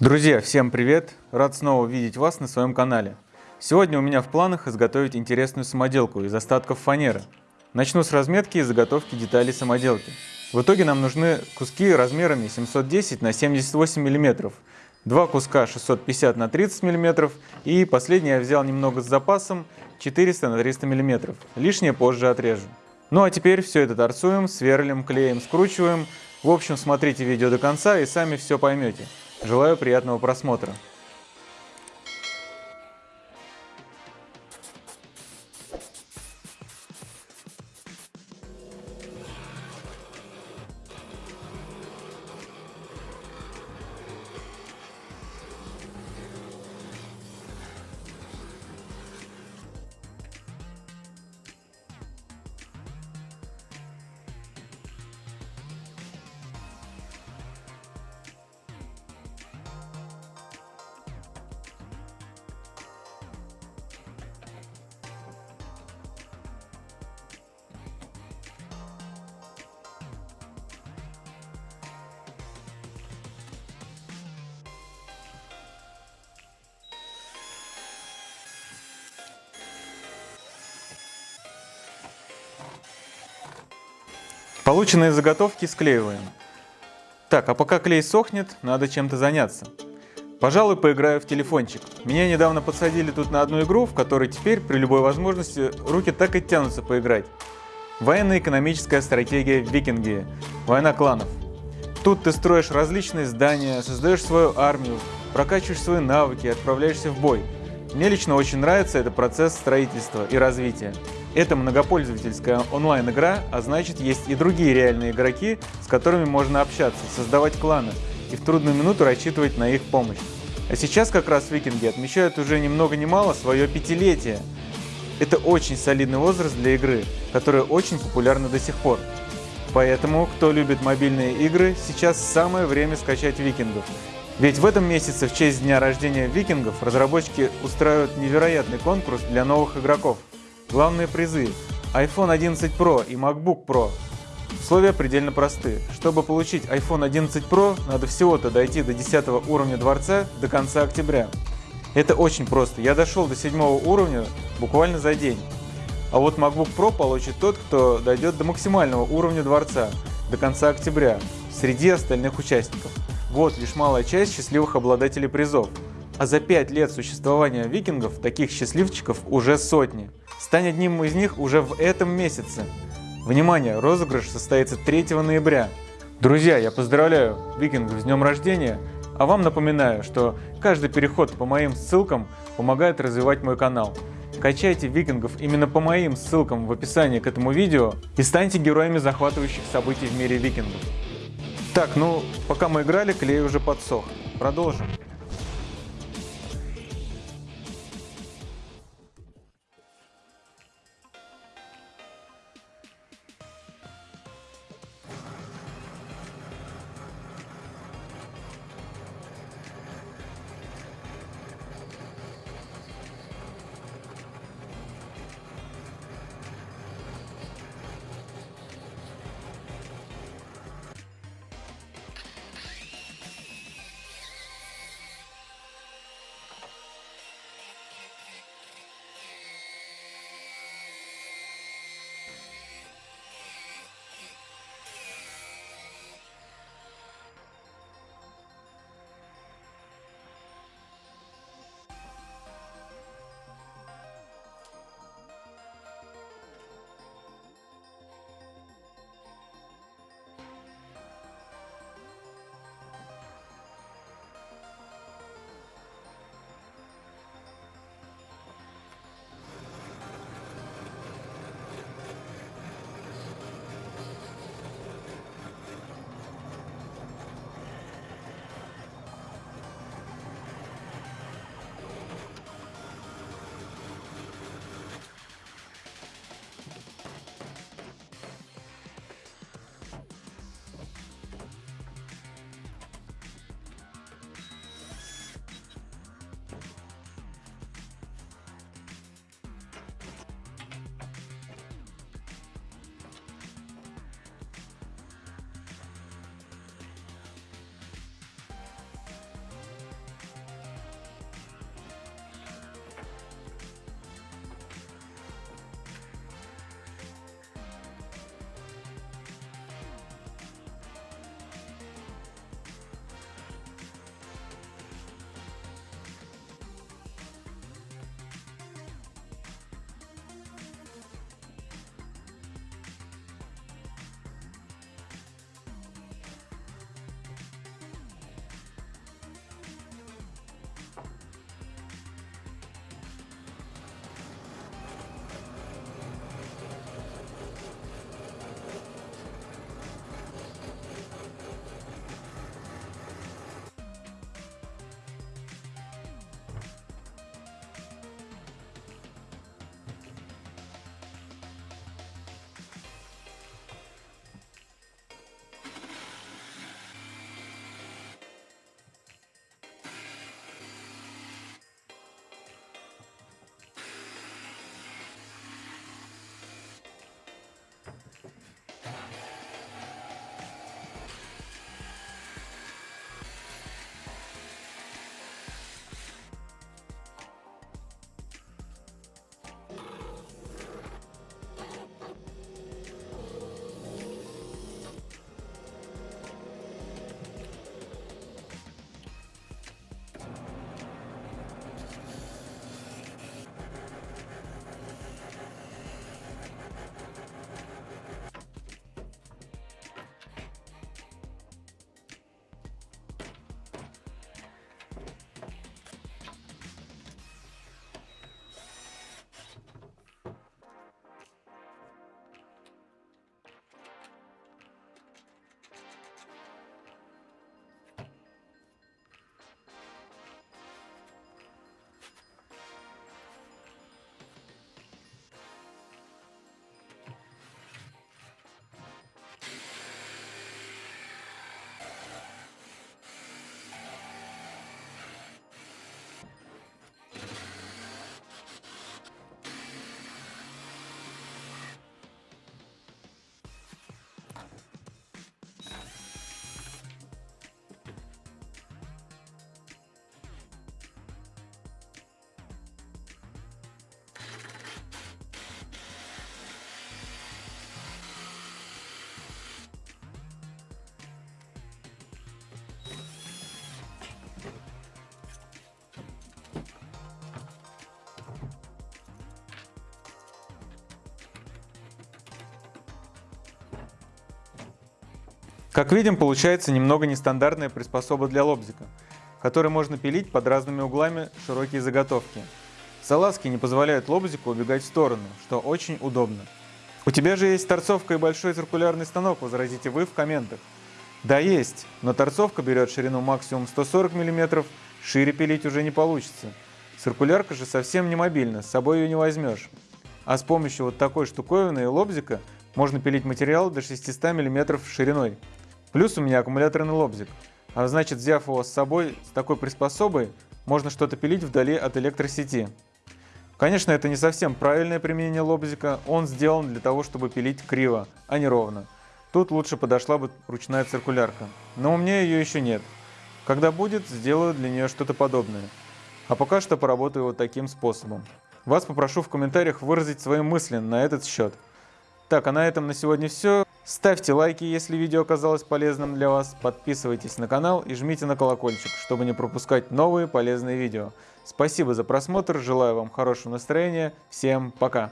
Друзья, всем привет! Рад снова видеть вас на своем канале. Сегодня у меня в планах изготовить интересную самоделку из остатков фанеры. Начну с разметки и заготовки деталей самоделки. В итоге нам нужны куски размерами 710 на 78 мм, два куска 650 на 30 мм и последний я взял немного с запасом 400 на 300 мм. Лишнее позже отрежу. Ну а теперь все это торцуем, сверлим, клеим, скручиваем. В общем, смотрите видео до конца и сами все поймете. Желаю приятного просмотра. Полученные заготовки склеиваем. Так, а пока клей сохнет, надо чем-то заняться. Пожалуй, поиграю в телефончик. Меня недавно подсадили тут на одну игру, в которой теперь при любой возможности руки так и тянутся поиграть. Военно-экономическая стратегия викинги. Война кланов. Тут ты строишь различные здания, создаешь свою армию, прокачиваешь свои навыки, отправляешься в бой. Мне лично очень нравится этот процесс строительства и развития. Это многопользовательская онлайн-игра, а значит есть и другие реальные игроки, с которыми можно общаться, создавать кланы и в трудную минуту рассчитывать на их помощь. А сейчас как раз викинги отмечают уже ни много ни мало свое пятилетие. Это очень солидный возраст для игры, которая очень популярна до сих пор. Поэтому, кто любит мобильные игры, сейчас самое время скачать викингов. Ведь в этом месяце, в честь дня рождения викингов, разработчики устраивают невероятный конкурс для новых игроков. Главные призы – iPhone 11 Pro и MacBook Pro. Условия предельно просты. Чтобы получить iPhone 11 Pro, надо всего-то дойти до 10 уровня дворца до конца октября. Это очень просто. Я дошел до 7 уровня буквально за день. А вот MacBook Pro получит тот, кто дойдет до максимального уровня дворца до конца октября среди остальных участников. Вот лишь малая часть счастливых обладателей призов. А за 5 лет существования викингов таких счастливчиков уже сотни. Стань одним из них уже в этом месяце. Внимание, розыгрыш состоится 3 ноября. Друзья, я поздравляю викингов с днем рождения, а вам напоминаю, что каждый переход по моим ссылкам помогает развивать мой канал. Качайте викингов именно по моим ссылкам в описании к этому видео и станьте героями захватывающих событий в мире викингов. Так, ну, пока мы играли, клей уже подсох. Продолжим. Как видим, получается немного нестандартная приспособа для лобзика, которой можно пилить под разными углами широкие заготовки. Салазки не позволяют лобзику убегать в сторону, что очень удобно. У тебя же есть торцовка и большой циркулярный станок, возразите вы в комментах. Да есть, но торцовка берет ширину максимум 140 мм, шире пилить уже не получится. Циркулярка же совсем не мобильна, с собой ее не возьмешь. А с помощью вот такой штуковины и лобзика можно пилить материал до 600 мм шириной. Плюс у меня аккумуляторный лобзик. А значит, взяв его с собой с такой приспособой, можно что-то пилить вдали от электросети. Конечно, это не совсем правильное применение лобзика, он сделан для того, чтобы пилить криво, а не ровно. Тут лучше подошла бы ручная циркулярка, но у меня ее еще нет. Когда будет, сделаю для нее что-то подобное. А пока что поработаю вот таким способом. Вас попрошу в комментариях выразить свои мысли на этот счет. Так, а на этом на сегодня все. Ставьте лайки, если видео оказалось полезным для вас, подписывайтесь на канал и жмите на колокольчик, чтобы не пропускать новые полезные видео. Спасибо за просмотр, желаю вам хорошего настроения, всем пока!